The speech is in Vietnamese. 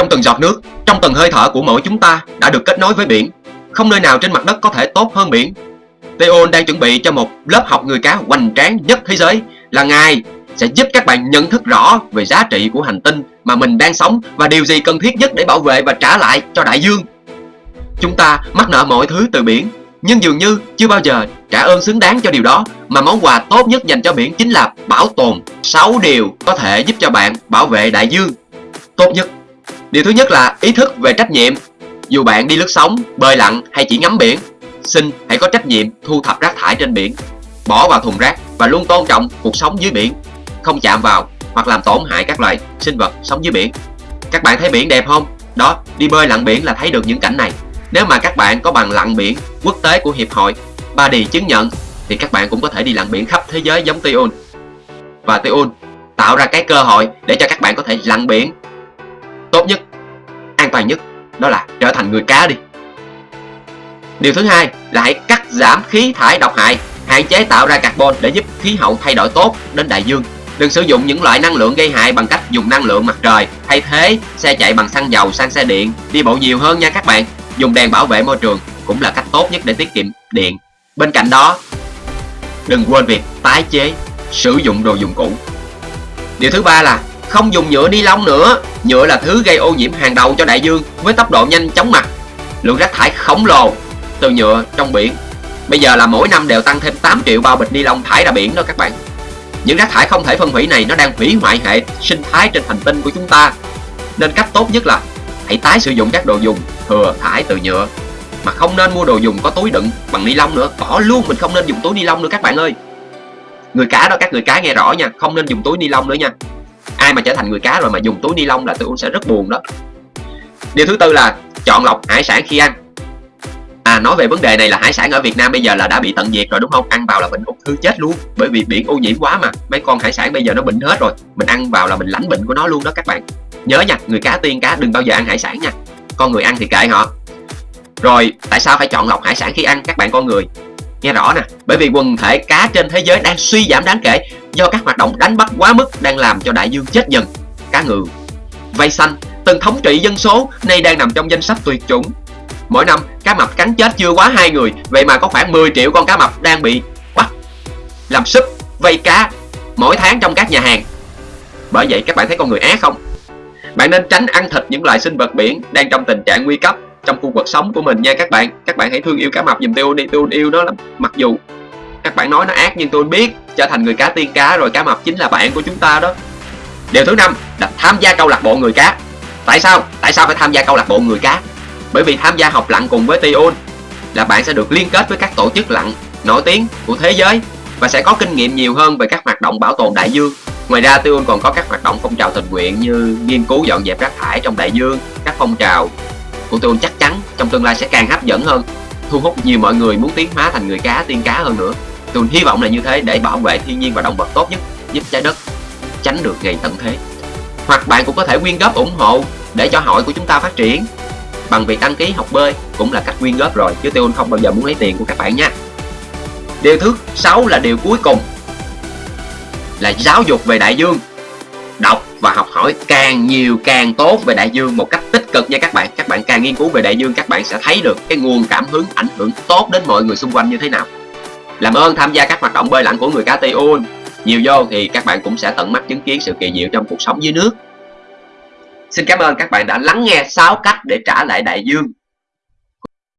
Trong từng giọt nước, trong từng hơi thở của mỗi chúng ta đã được kết nối với biển. Không nơi nào trên mặt đất có thể tốt hơn biển. Theon đang chuẩn bị cho một lớp học người cá hoành tráng nhất thế giới là Ngài sẽ giúp các bạn nhận thức rõ về giá trị của hành tinh mà mình đang sống và điều gì cần thiết nhất để bảo vệ và trả lại cho đại dương. Chúng ta mắc nợ mọi thứ từ biển, nhưng dường như chưa bao giờ trả ơn xứng đáng cho điều đó mà món quà tốt nhất dành cho biển chính là bảo tồn 6 điều có thể giúp cho bạn bảo vệ đại dương tốt nhất. Điều thứ nhất là ý thức về trách nhiệm. Dù bạn đi lướt sóng, bơi lặn hay chỉ ngắm biển, xin hãy có trách nhiệm thu thập rác thải trên biển, bỏ vào thùng rác và luôn tôn trọng cuộc sống dưới biển, không chạm vào hoặc làm tổn hại các loài sinh vật sống dưới biển. Các bạn thấy biển đẹp không? Đó, đi bơi lặn biển là thấy được những cảnh này. Nếu mà các bạn có bằng lặn biển quốc tế của Hiệp hội Body chứng nhận thì các bạn cũng có thể đi lặn biển khắp thế giới giống Tion. Và Tion tạo ra cái cơ hội để cho các bạn có thể lặn biển tốt nhất, an toàn nhất đó là trở thành người cá đi. Điều thứ hai là hãy cắt giảm khí thải độc hại, hạn chế tạo ra carbon để giúp khí hậu thay đổi tốt đến đại dương. Đừng sử dụng những loại năng lượng gây hại bằng cách dùng năng lượng mặt trời, thay thế xe chạy bằng xăng dầu sang xe điện, đi bộ nhiều hơn nha các bạn. Dùng đèn bảo vệ môi trường cũng là cách tốt nhất để tiết kiệm điện. Bên cạnh đó, đừng quên việc tái chế, sử dụng đồ dùng cũ. Điều thứ ba là không dùng nhựa ni lông nữa. Nhựa là thứ gây ô nhiễm hàng đầu cho đại dương với tốc độ nhanh chóng mặt. Lượng rác thải khổng lồ từ nhựa trong biển. Bây giờ là mỗi năm đều tăng thêm 8 triệu bao bịch ni lông thải ra biển đó các bạn. Những rác thải không thể phân hủy này nó đang hủy hoại hệ sinh thái trên hành tinh của chúng ta. Nên cách tốt nhất là hãy tái sử dụng các đồ dùng thừa thải từ nhựa mà không nên mua đồ dùng có túi đựng bằng ni lông nữa bỏ luôn, mình không nên dùng túi ni lông nữa các bạn ơi người cá đó, các người cá nghe rõ nha không nên dùng túi ni lông nữa nha ai mà trở thành người cá rồi mà dùng túi ni lông là tôi cũng sẽ rất buồn đó. Điều thứ tư là chọn lọc hải sản khi ăn. À nói về vấn đề này là hải sản ở Việt Nam bây giờ là đã bị tận diệt rồi đúng không? Ăn vào là bệnh ung thư chết luôn Bởi vì biển ô nhiễm quá mà. Mấy con hải sản bây giờ nó bệnh hết rồi Mình ăn vào là mình lãnh bệnh của nó luôn đó các bạn. Nhớ nha, người cá tiên cá đừng bao giờ ăn hải sản nha. Con người ăn thì kệ họ. Rồi tại sao phải chọn lọc hải sản khi ăn các bạn con người? Nghe rõ nè Bởi vì quần thể cá trên thế giới đang suy giảm đáng kể Do các hoạt động đánh bắt quá mức đang làm cho đại dương chết dần. Cá ngừ Vây xanh Từng thống trị dân số nay đang nằm trong danh sách tuyệt chủng. Mỗi năm cá mập cắn chết chưa quá hai người Vậy mà có khoảng 10 triệu con cá mập đang bị bắt Làm súp, vây cá Mỗi tháng trong các nhà hàng. Bởi vậy các bạn thấy con người ác không? Bạn nên tránh ăn thịt những loài sinh vật biển Đang trong tình trạng nguy cấp trong khu vực sống của mình nha các bạn. Các bạn hãy thương yêu cá mập giùm tôi đi. Tôi yêu nó lắm. Mặc dù các bạn nói nó ác nhưng tôi biết trở thành người cá tiên cá rồi cá mập chính là bạn của chúng ta đó. Điều thứ năm là tham gia câu lạc bộ người cá. Tại sao? Tại sao phải tham gia câu lạc bộ người cá? Bởi vì tham gia học lặn cùng với Tion là bạn sẽ được liên kết với các tổ chức lặn nổi tiếng của thế giới và sẽ có kinh nghiệm nhiều hơn về các hoạt động bảo tồn đại dương. Ngoài ra Tion còn có các hoạt động phong trào tình nguyện như nghiên cứu dọn dẹp rác thải trong đại dương, các phong trào của tôi chắc chắn trong tương lai sẽ càng hấp dẫn hơn, thu hút nhiều mọi người muốn tiến hóa thành người cá, tiên cá hơn nữa. Tôi hy vọng là như thế để bảo vệ thiên nhiên và động vật tốt nhất, giúp trái đất tránh được ngày tận thế. Hoặc bạn cũng có thể quyên góp ủng hộ để cho hội của chúng ta phát triển. Bằng việc đăng ký học bơi cũng là cách quyên góp rồi, chứ tôi không bao giờ muốn lấy tiền của các bạn nha. Điều thứ sáu là điều cuối cùng là giáo dục về đại dương. Đọc và học hỏi càng nhiều càng tốt về đại dương một cách tích cực nha các bạn. Các bạn càng nghiên cứu về đại dương, các bạn sẽ thấy được cái nguồn cảm hứng, ảnh hưởng tốt đến mọi người xung quanh như thế nào. Làm ơn tham gia các hoạt động bơi lặn của người cá Tiun nhiều vô thì các bạn cũng sẽ tận mắt chứng kiến sự kỳ diệu trong cuộc sống dưới nước. Xin cảm ơn các bạn đã lắng nghe 6 cách để trả lại đại dương.